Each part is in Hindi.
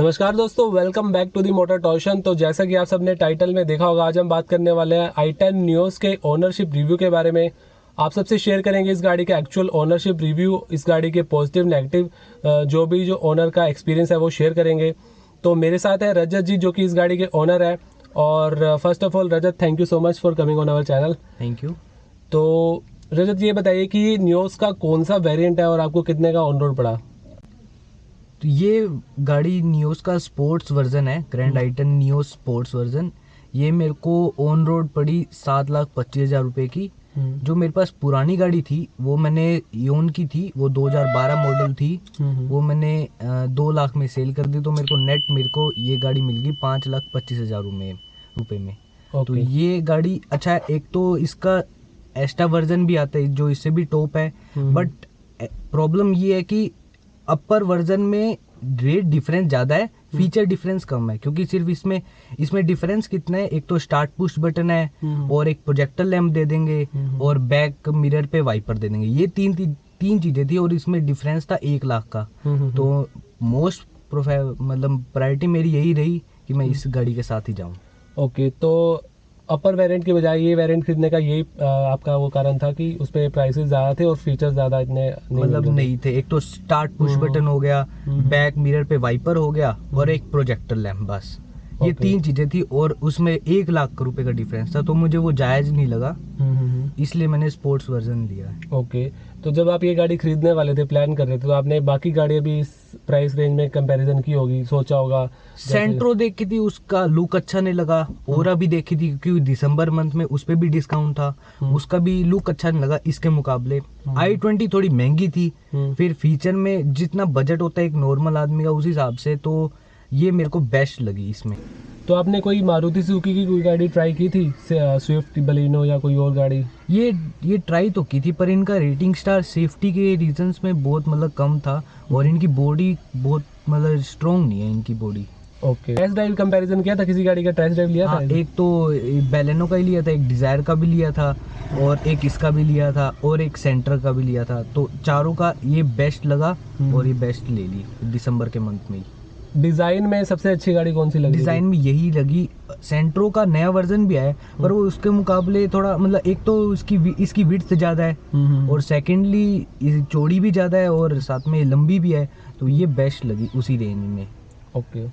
नमस्कार दोस्तों welcome back to the motor torsion तो जैसा कि आप सबने टाइटल में देखा होगा आज हम बात करने वाले हैं आई टेन न्यूज़ के ओनरशिप रिव्यू के बारे में। आप सबसे शेयर करेंगे इस गाड़ी का एक्चुअल ओनरशिप रिव्यू इस गाड़ी के पॉजिटिव नेगेटिव जो भी जो ओनर का एक्सपीरियंस है वो शेयर करेंगे। तो मेरे साथ है रजत जी जो कि इस गाड़ी के ओनर है। और first of all Rajat thank you so much for coming on our channel thank you तो रजत ये बताइए कि न्यूज़ का कौन सा वेरिएंट है और आपको कितने का ऑन रोड पड़ा? तो ये गाड़ी नियोस का स्पोर्ट्स वर्जन है grand I ten Nios sports version ये मेरे को ऑन रोड पड़ी सात लाख पच्चीस हज़ार रुपए की। हम्म, जो मेरे पास पुरानी गाड़ी थी वो मैंने योन की थी वो 2012 मॉडल थी। हम्म, वो मैंने दो लाख में सेल कर दी तो मेरे को नेट मेरे को ये गाड़ी मिल गई पाँच लाख पच्चीस हज़ार में रुपए में। तो ये गाड़ी अच्छा है एक तो इसका एक्स्ट्रा वर्जन भी आता है जो इससे भी टॉप है। हम्म। बट प्रॉब्लम ये है कि अपर वर्जन में रेट डिफरेंस ज़्यादा है फीचर डिफरेंस कम है क्योंकि सिर्फ़ इसमें इसमें डिफरेंस कितना है? एक तो स्टार्ट पुश बटन है हम्म। और एक प्रोजेक्टर लैम्प दे देंगे हम्म। और बैक मिरर पे वाइपर दे देंगे। ये तीन ती, तीन चीज़ें थी और इसमें डिफरेंस था एक लाख का। हम्म, तो मोस्ट प्रोफे मतलब प्रायोरिटी मेरी यही रही कि मैं इस गाड़ी के साथ ही जाऊँ। ओके तो अपर वेरिएंट के बजाय ये वेरिएंट खरीदने का यही आपका वो कारण था कि उस पर प्राइसेस ज़्यादा थे और फीचर्स ज़्यादा इतने मतलब नहीं, नहीं थे एक तो स्टार्ट पुश हम्म। बटन हो गया हम्म। बैक मिरर पे वाइपर हो गया और एक प्रोजेक्टर लैम्प बस ये तीन चीज़ें थी और उसमें एक लाख रुपए का डिफरेंस था तो मुझे वो जायज़ नहीं लगा हम्म, हम्म, हम्म। इसलिए मैंने स्पोर्ट्स वर्जन लिया है। ओके तो जब आप ये गाड़ी खरीदने वाले थे प्लान कर रहे थे तो आपने बाकी गाड़ियाँ भी इस प्राइस रेंज में कंपैरिजन की होगी सोचा होगा? सेंट्रो देखी थी उसका लुक अच्छा नहीं लगा। ओरा भी देखी थी क्योंकि दिसंबर मंथ में उस पे भी डिस्काउंट था। हम्म। उसका भी लुक अच्छा नहीं लगा इसके मुकाबले। हम्म। आई ट्वेंटी थोड़ी महँगी थी। हम्म, फिर फीचर में जितना बजट होता है एक नॉर्मल आदमी का उस हिसाब से तो ये मेरे को बेस्ट लगी इसमें। तो आपने कोई मारुति सुजुकी की कोई गाड़ी ट्राई की थी? स्विफ्ट बलिनो या कोई और गाड़ी? ये ये ट्राई तो की थी पर इनका रेटिंग स्टार सेफ्टी के रीजंस में बहुत मतलब कम था और इनकी बॉडी बहुत मतलब स्ट्रॉन्ग नहीं है इनकी body okay test drive comparison किया था? किसी गाड़ी का टेस्ट ड्राइव लिया हाँ था एक तो बेलेनो का ही लिया था एक डिज़ायर का भी लिया था और एक इसका भी लिया था और एक सेंटर का भी लिया था। तो चारों का ये बेस्ट लगा हम्म। और ये बेस्ट ले ली दिसंबर के मंथ में ही। डिज़ाइन में सबसे अच्छी गाड़ी कौन सी लगी डिज़ाइन में यही लगी। सेंट्रो का नया वर्जन भी आया है पर वो उसके मुकाबले थोड़ा मतलब एक तो उसकी इसकी विड्थ ज़्यादा है और और सेकेंडली चौड़ी भी ज़्यादा है और साथ में लंबी भी है तो ये बेस्ट लगी उसी रेंज में। ओके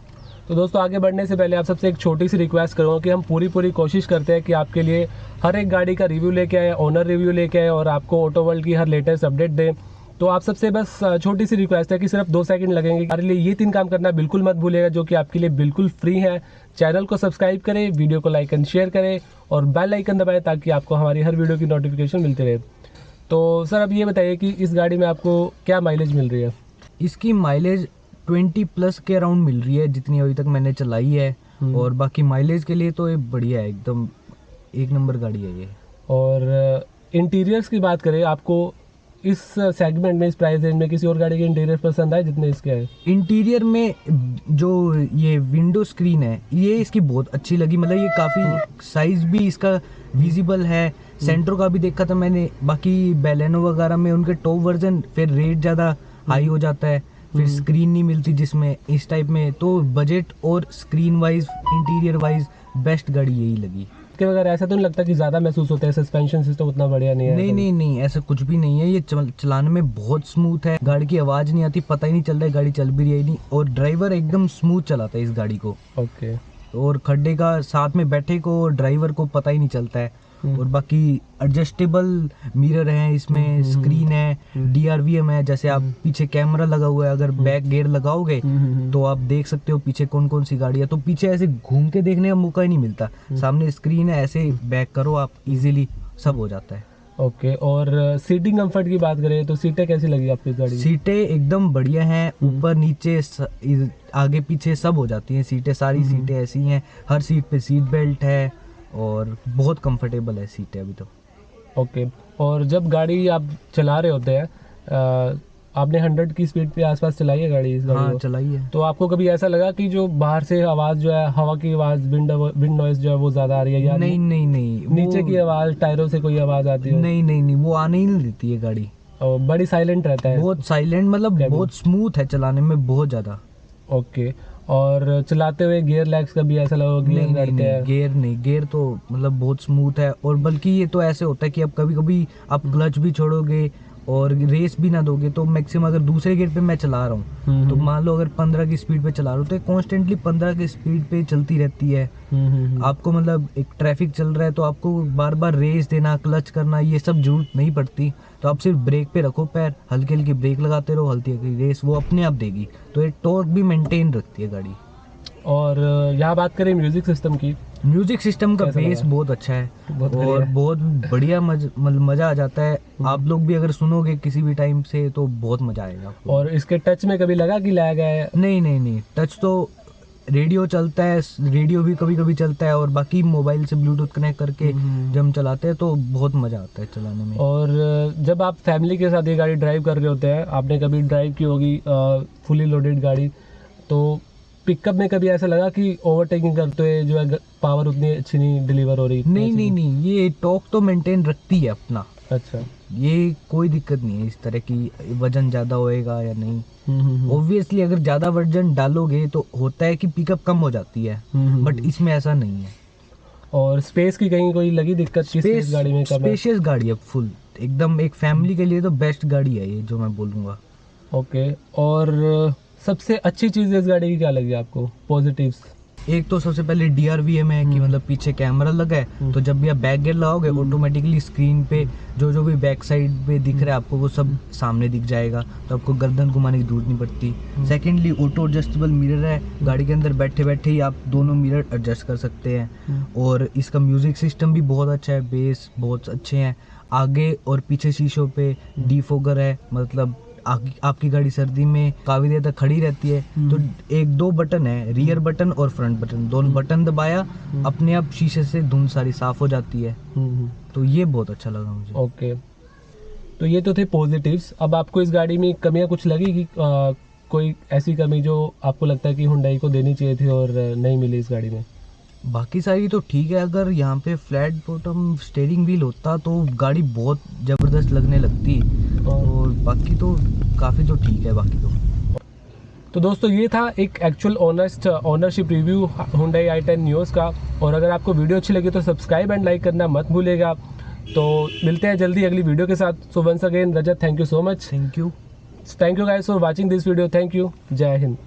तो दोस्तों आगे बढ़ने से पहले आप सबसे एक छोटी सी रिक्वेस्ट करूँगा कि हम पूरी पूरी कोशिश करते हैं कि आपके लिए हर एक गाड़ी का रिव्यू लेके आए ओनर रिव्यू लेके आए और आपको ऑटो वर्ल्ड की हर लेटेस्ट अपडेट दें। तो आप सबसे बस छोटी सी रिक्वेस्ट है कि सिर्फ़ दो सेकंड लगेंगे। हमारे लिए ये तीन काम करना बिल्कुल मत भूलिएगा जो कि आपके लिए बिल्कुल फ्री है। चैनल को सब्सक्राइब करें वीडियो को लाइक एंड शेयर करें और बेल आइकन दबाएँ ताकि आपको हमारी हर वीडियो की नोटिफिकेशन मिलती रहे। तो सर अब ये बताइए कि इस गाड़ी में आपको क्या माइलेज मिल रही है? इसकी माइलेज 20 प्लस के अराउंड मिल रही है जितनी अभी तक मैंने चलाई है। हम्म। और बाकी माइलेज के लिए तो ये बढ़िया है एकदम एक नंबर गाड़ी है ये। और इंटीरियर्स की बात करें आपको इस सेगमेंट में इस प्राइस रेंज में किसी और गाड़ी के इंटीरियर पसंद आए जितने इसके हैं? इंटीरियर में जो ये विंडो स्क्रीन है ये इसकी बहुत अच्छी लगी। मतलब ये काफ़ी साइज़ भी इसका विजिबल है। सेंट्रो का भी देखा था मैंने। बाकी बेलेनो वगैरह में उनके टॉप वर्जन फिर रेट ज़्यादा हाई हो जाता है। फिर हम्म। स्क्रीन नहीं मिलती जिसमें इस टाइप में। तो बजट और screen wise interior wise best गाड़ी यही लगी। इसके वगैरह ऐसा तो नहीं लगता कि ज़्यादा महसूस होता है? सस्पेंशन सिस्टम उतना बढ़िया नहीं है नहीं नहीं नहीं ऐसा कुछ भी नहीं है। ये चल, चलाने में बहुत स्मूथ है। गाड़ी की आवाज़ नहीं आती पता ही नहीं चल रहा है गाड़ी चल भी रही है नहीं। और ड्राइवर एकदम स्मूथ चलाता है इस गाड़ी को। ओके और खड्डे का साथ में बैठे को ड्राइवर को पता ही नहीं चलता है। और बाकी एडजस्टेबल मिरर है इसमें हम्म, स्क्रीन है हम्म। डीआरवीएम है जैसे आप पीछे कैमरा लगा हुआ है अगर बैक गेयर लगाओगे तो आप देख सकते हो पीछे कौन कौन सी गाड़ी है। तो पीछे ऐसे घूम के देखने का मौका ही नहीं मिलता। सामने स्क्रीन है ऐसे बैक करो आप इजीली सब हो जाता है। ओके और सीटिंग कंफर्ट की बात करें तो सीटें कैसी लगी आपकी गाड़ी सीटें एकदम बढ़िया हैं हम्म। ऊपर नीचे आगे पीछे सब हो जाती हैं। सीटें सारी हम्म। सीटें ऐसी हैं हर सीट पे सीट बेल्ट है और बहुत कंफर्टेबल है सीटें अभी तो। ओके और जब गाड़ी आप चला रहे होते हैं आपने हंड्रेड की स्पीड पे आसपास चलाई है गाड़ी इस गाड़ी हाँ चलाई है। तो आपको कभी ऐसा लगा कि जो बाहर से आवाज़ जो है हवा की आवाज़ विंड विंड नॉइज़ जो है वो ज़्यादा आ रही है या नहीं नहीं? नहीं नीचे की आवाज़ टायरों से कोई आवाज़ आती है? नहीं नहीं नहीं वो आने ही नहीं देती है गाड़ी। और बड़ी साइलेंट रहता है। बहुत साइलेंट मतलब बहुत स्मूथ है चलाने में बहुत ज़्यादा। ओके और चलाते हुए गियर लैग्स का भी ऐसा लगा नहीं गियर नहीं करते नहीं हैं। गेयर नहीं गेयर तो मतलब बहुत स्मूथ है और बल्कि ये तो ऐसे होता है कि आप कभी कभी आप क्लच भी छोड़ोगे और रेस भी ना दोगे तो मैक्सिमम अगर दूसरे गेट पे मैं चला रहा हूँ हम्म, तो हम्म, मान लो अगर पंद्रह की स्पीड पे चला रहा हूँ तो कॉन्स्टेंटली पंद्रह की स्पीड पे चलती रहती है। हम्म। आपको मतलब एक ट्रैफ़िक चल रहा है तो आपको बार बार रेस देना क्लच करना ये सब ज़रूरत नहीं पड़ती। तो आप सिर्फ़ ब्रेक पे रखो पैर हल्की हल्की ब्रेक लगाते रहो हल्की हल्की रेस वो अपने आप देगी। तो ये टॉर्क भी मेंटेन रखती है गाड़ी। और यहाँ बात करें म्यूज़िक सिस्टम की म्यूज़िक सिस्टम का बेस बहुत अच्छा है बहुत और। बहुत बढ़िया मज, मज़ा आ जाता है हम्म। आप लोग भी अगर सुनोगे किसी भी टाइम से तो बहुत मज़ा आएगा और इसके टच में कभी लगा कि लैग है नहीं नहीं नहीं टच तो रेडियो चलता है रेडियो भी कभी कभी चलता है और बाकी मोबाइल से ब्लूटूथ कनेक्ट करके हम्म। जब हम चलाते हैं तो बहुत मज़ा आता है चलाने में और जब आप फैमिली के साथ ये गाड़ी ड्राइव कर रहे होते हैं आपने कभी ड्राइव की होगी फुली लोडेड गाड़ी तो पिकअप में कभी ऐसा लगा कि ओवरटेकिंग करते हुए जो है पावर उतनी अच्छी नहीं डिलीवर हो रही? नहीं नहीं नहीं ये टॉक तो मेंटेन रखती है अपना। अच्छा। ये कोई दिक्कत नहीं है इस तरह की वज़न ज़्यादा होएगा या नहीं। हम्म, हम्म, हम्म। ऑब्वियसली अगर ज़्यादा वज़न डालोगे तो होता है कि पिकअप कम हो जाती है हम्म, हम्म, बट हम्म। इसमें ऐसा नहीं है। और स्पेस की कहीं कोई लगी दिक्कत स्पेस गाड़ी में स्पेशियस गाड़ी है फुल एकदम एक फैमिली के लिए तो बेस्ट गाड़ी है ये जो मैं बोलूँगा। ओके और सबसे अच्छी चीज़ इस गाड़ी की क्या लगी आपको पॉजिटिव्स एक तो सबसे पहले डी आर वी एम है कि हम्म। मतलब पीछे कैमरा लगा है हम्म। तो जब भी आप बैक गेयर लगाओगे हम्म। ऑटोमेटिकली स्क्रीन पे जो जो भी बैक साइड पे दिख रहा है आपको वो सब हम्म। सामने दिख जाएगा तो आपको गर्दन घुमाने की ज़रूरत नहीं पड़ती हम्म। सेकेंडली ऑटो एडजस्टेबल मिरर है गाड़ी के अंदर बैठे बैठे ही आप दोनों मिरर एडजस्ट कर सकते हैं और इसका म्यूज़िक सिस्टम भी बहुत अच्छा है बेस बहुत अच्छे हैं आगे और पीछे शीशों पे हम्म। डीफोगर है मतलब आपकी गाड़ी सर्दी में काफ़ी देर तक खड़ी रहती है हम्म। तो एक दो बटन है रियर बटन और फ्रंट बटन दोनों बटन दबाया अपने आप शीशे से धुंध सारी साफ़ हो जाती है। तो ये बहुत अच्छा लगा मुझे। ओके तो ये तो थे पॉजिटिव्स अब आपको इस गाड़ी में कमियाँ कुछ लगी कि कोई ऐसी कमी जो आपको लगता है कि हुंडई को देनी चाहिए थी और नहीं मिली इस गाड़ी में? बाकी सारी तो ठीक है अगर यहाँ पे फ्लैट बॉटम स्टेयरिंग व्हील होता तो गाड़ी बहुत ज़बरदस्त लगने लगती और बाकी तो काफ़ी तो ठीक है बाकी तो। तो दोस्तों ये था एक actual honest ownership review Hyundai I ten Nios का। और अगर आपको वीडियो अच्छी लगी तो सब्सक्राइब एंड लाइक करना मत भूलिएगा। तो मिलते हैं जल्दी अगली वीडियो के साथ। So once again Rajat thank you so much thank you thank you guys for watching this video thank you जय हिंद।